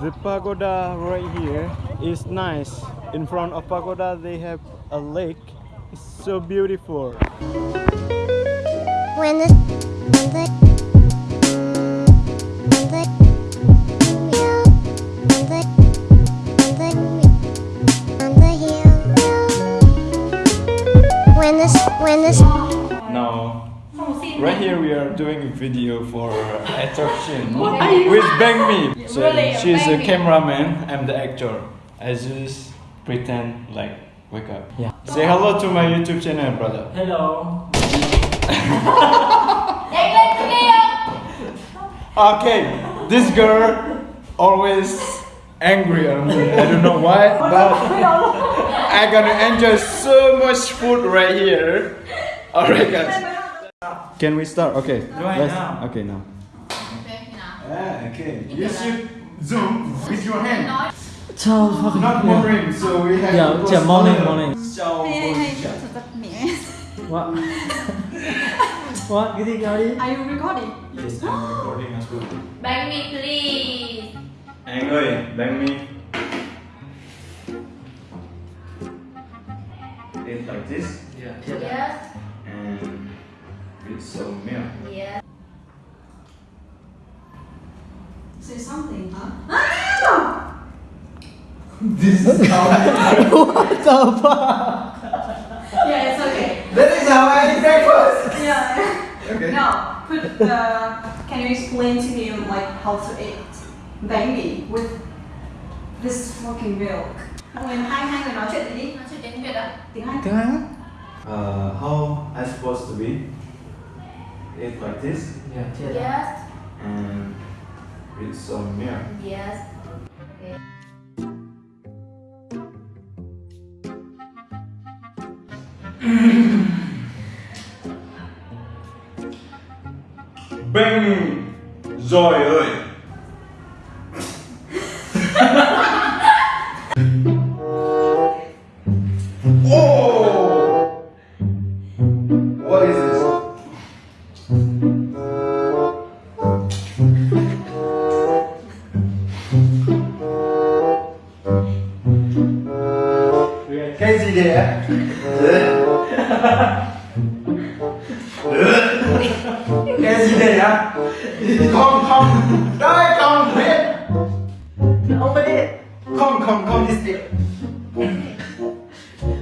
The pagoda right here is nice. In front of pagoda they have a lake. It's so beautiful. When the when the when the when the on right here we are doing a video for uh, attraction What with Bang Me. So Really, she's Bang a cameraman. I'm the actor. I just pretend like wake up. Yeah. Say hello to my YouTube channel, brother. Hello. Okay, this girl always angry at me. I don't know why, but I'm gonna enjoy so much food right here. Alright, guys. Can we start? Okay. Right let's- now. Okay, now. Ah, okay. You should zoom with your hand. Chào fucking Not morning, so we have Yeah, to go yeah, morning, slower. morning. Chào What? What? Cái gì cơ đi? Are you recording? Yes, I'm recording as well. Bang me please. Anh ơi, bang me. It's like this. Yeah. Yes. and with some milk. Yes. Say something, huh? This is how I What the fuck? Yeah, it's okay. That is how I eat breakfast. Yeah. Okay. Now, put uh, can you explain to him like how to eat bánh with this fucking milk? Nguyên hai hai người nói chuyện gì đi? Nói chuyện tiếng Việt ạ. Tiếng Anh. Tiếng Anh? Uh, how I supposed to be? Eat like this Yeah. Yes. and with some milk. Yes. Okay. Bang rồi ơi. Đấy ạ? Không không Đây không biết Ông biết. Không không không this is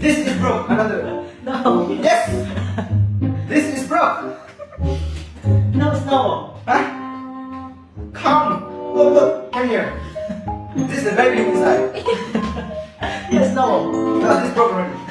This is broke Another No. Yes This is broke No, it's no. Huh? Come Look look Come here This is the baby inside Yes, no. No this broke already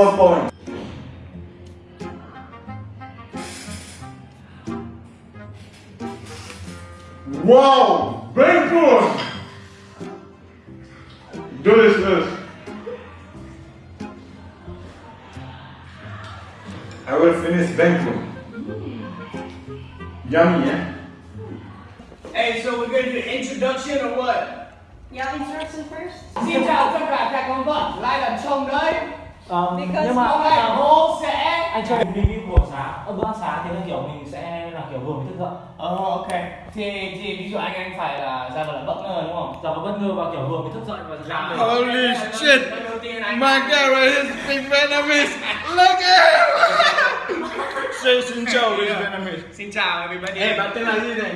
four point. Wow, very good. Delicious. I will finish Bangkok. Yummy, eh? Hey, so we're gonna do the introduction or what? Yeah, introduction first. Xin chào tất cả các con vật lại là chồng đấy. Ờ, Because nhưng mà Hôm nay ờ, bố sẽ anh cho mình review của sáng, ờ, bữa ăn sáng thì là kiểu mình sẽ là kiểu vừa mới thức dậy. Ờ ok. Thì thì ví dụ anh anh phải là ra vào là bất ngờ đúng không? Giờ có bất ngờ và kiểu vừa mới thức dậy và ra. Holy shit! My guy right here speak Vietnamese. Look at him! Say xin chào Vietnamese. Xin chào everybody. Ê, bạn tên là gì này?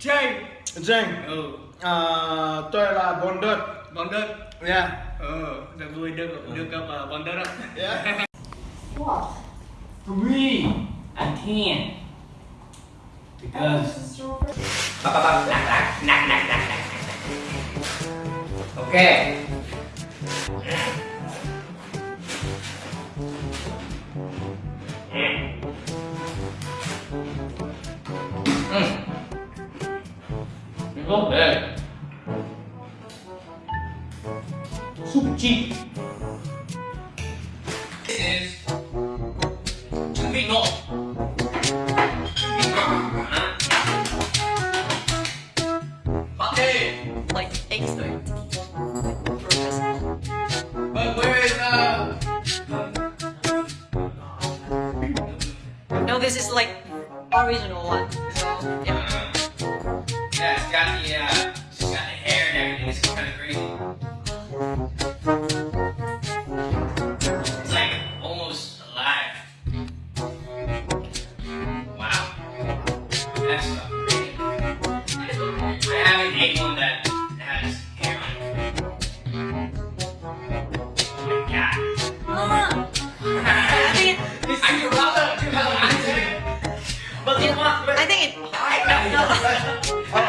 Jay. Jane. Ừ uh, tôi là bonder bonder yeah dạ. ờ được vui được được ừ. gặp ờ, uh, bonder đó yeah dạ. what three I can't because ba ba ba nặng nặng nặng nặng nặng nặng ok Mm. Mm. Mm. Mm. Mm. Mm. 1 It's like almost alive. Wow, that's. I haven't ate one that has hair on it. Oh my god. I think it, I can rub it I say it. But you want, but I think it. Oh, oh,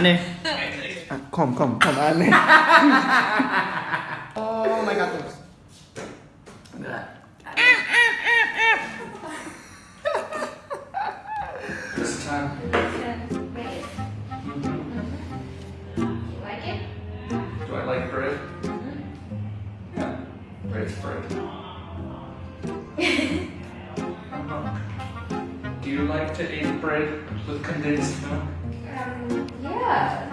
Come, come, come kom oh my god terus This time. Do I like bread? Yeah, bread's bread. Do you like to eat bread with condensed milk? Yeah.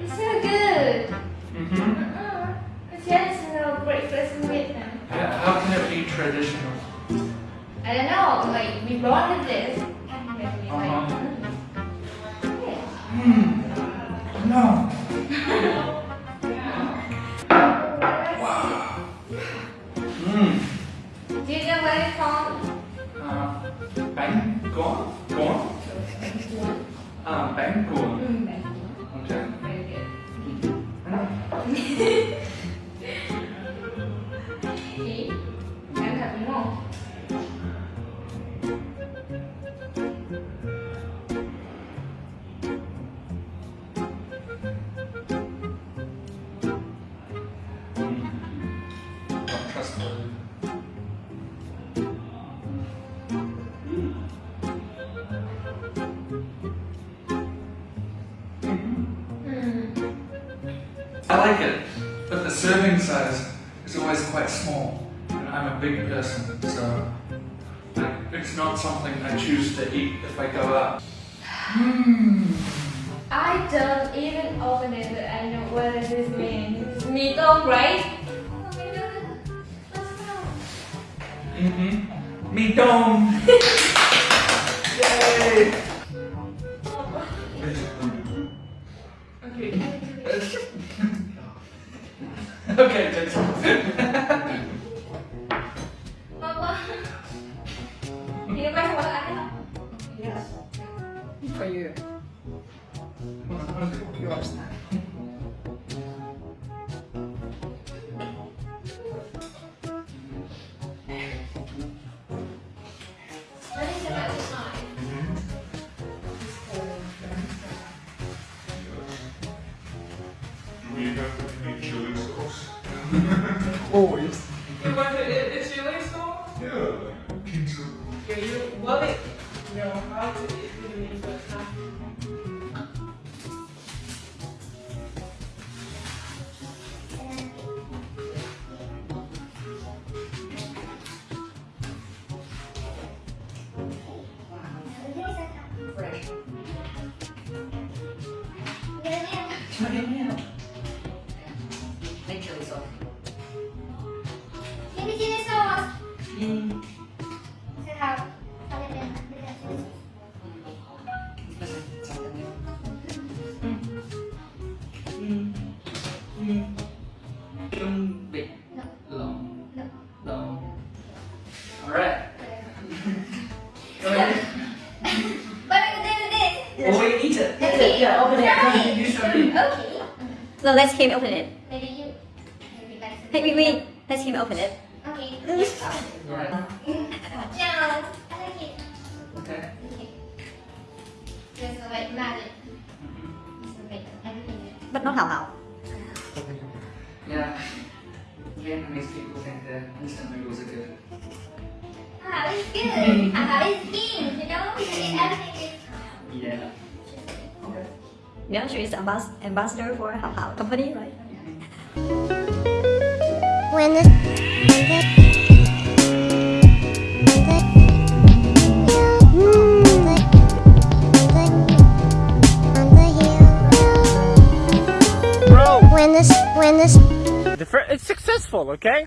It's so good. Mm-hmm. It's traditional breakfast in Vietnam. How can it be traditional? I don't know, like we with this. Like, Uh-huh. mm. No. Do you know where? có có à bán cuồng không chẳng Trustworthy. Like it, but the serving size is always quite small. And I'm a big person, so it's not something I choose to eat if I go out. I don't even open it, but I know what this means. It's meat on right? Oh my god. Let's go. Mm-hmm. Me dome. Yay! Okay. okay. Know, how to eat Vietnamese, but it's not. Make So let's him open it. Maybe you. Maybe that's Hey, wait, wait. Let's him open it. Okay. Right Ciao. I like it. Okay Okay. There's a like magic. It's a like everything. But not how how. Yeah Vietnamese people think that instant noodles are good Ah, it's good. Ah, it's king. You know, Yang is ambas ambassador for Hao Hao company, right? When this... when this when this the it's successful okay